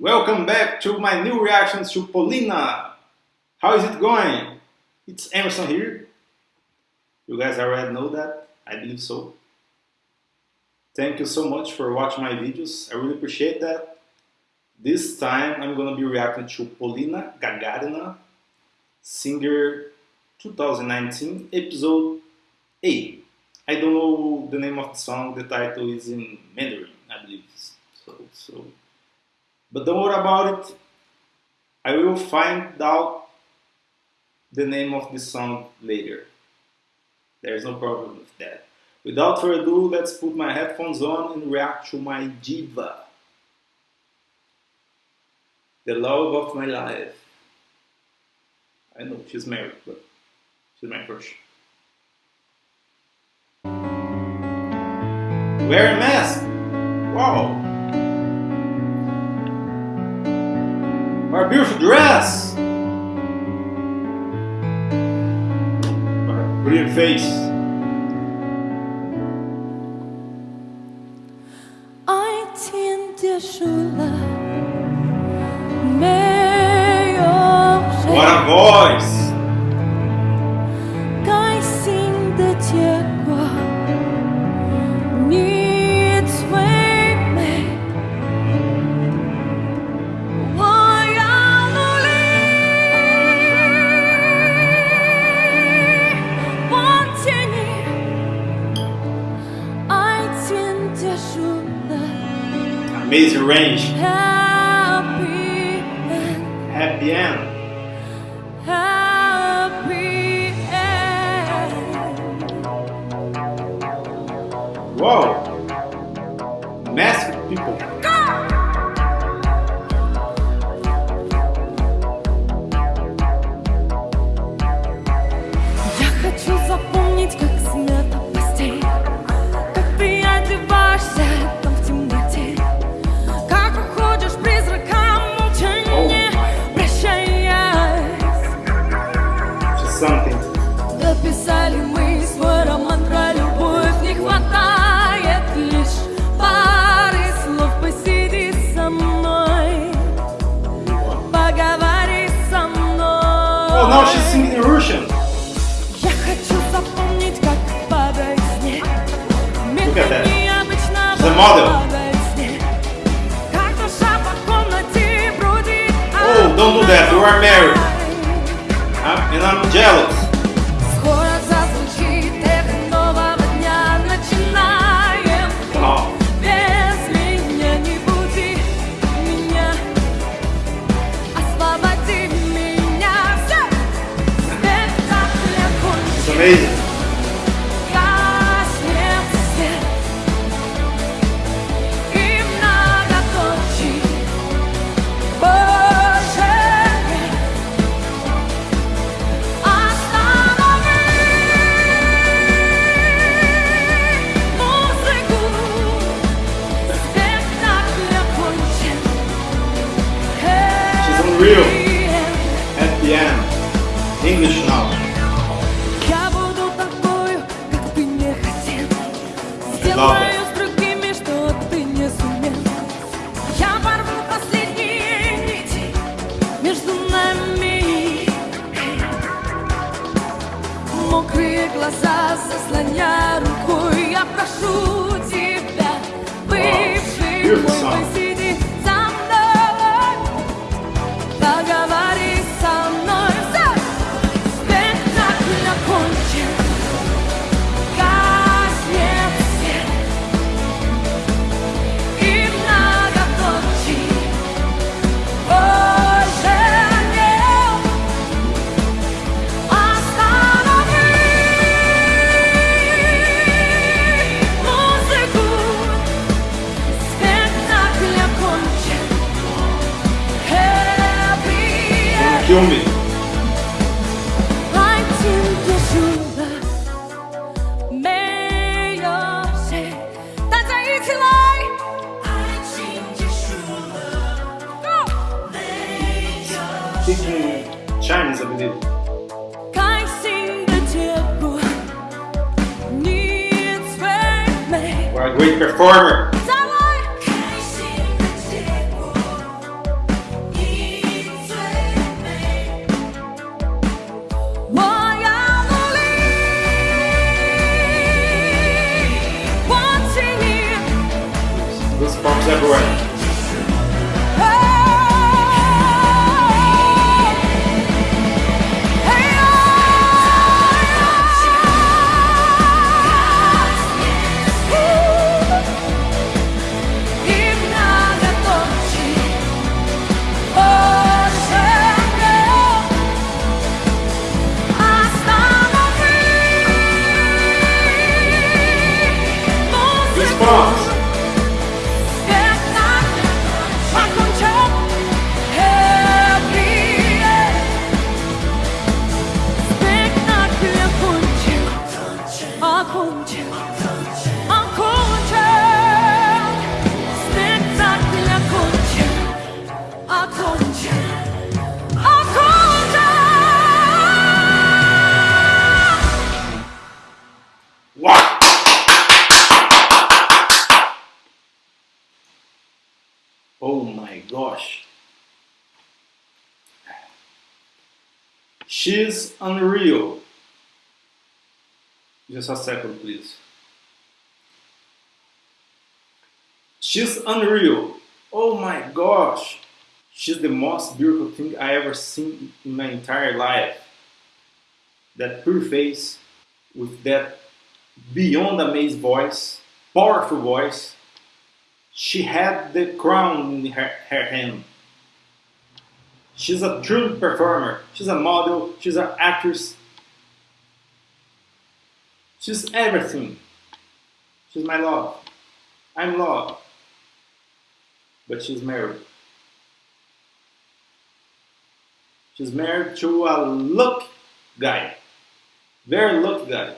Welcome back to my new reactions to Polina. How is it going? It's Emerson here. You guys already know that, I believe so. Thank you so much for watching my videos, I really appreciate that. This time I'm gonna be reacting to Polina Gagarina, Singer 2019, episode 8. I don't know the name of the song, the title is in Mandarin, I believe. So, so but don't worry about it. I will find out the name of the song later. There's no problem with that. Without further ado, let's put my headphones on and react to my diva. The love of my life. I know she's married, but she's my crush. Wear a mask! Beautiful dress! Our brilliant face. What a voice! Amazing range. Happy end. Happy end. Whoa. Massive people. Now she's singing in Russian. Look at that. She's a model. Oh, don't do that. You are married. and I'm jealous. Love другими, что ты не сумел. Я порву последние нити между нами. Мокрые глаза заслоня рукой, я прошу тебя, бывший мой, filme. Speaking Chinese, I believe. What a great performer! Bounces Oh my gosh. She's unreal. Just a second, please. She's unreal. Oh my gosh. She's the most beautiful thing I ever seen in my entire life. That pure face with that beyond amazing voice, powerful voice, she had the crown in her, her hand. She's a true performer. She's a model. She's an actress. She's everything. She's my love. I'm love. But she's married. She's married to a look guy. Very look guy.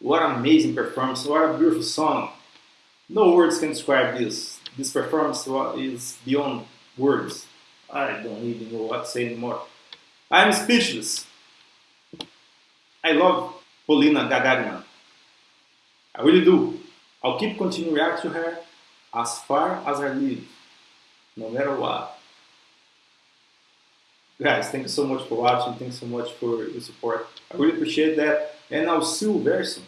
What an amazing performance. What a beautiful song. No words can describe this. This performance is beyond words. I don't even know what to say anymore. I'm speechless. I love Polina Gagarina. I really do. I'll keep continuing to react to her as far as I live, no matter what. Guys, thank you so much for watching. Thanks so much for your support. I really appreciate that. And I'll see you very soon.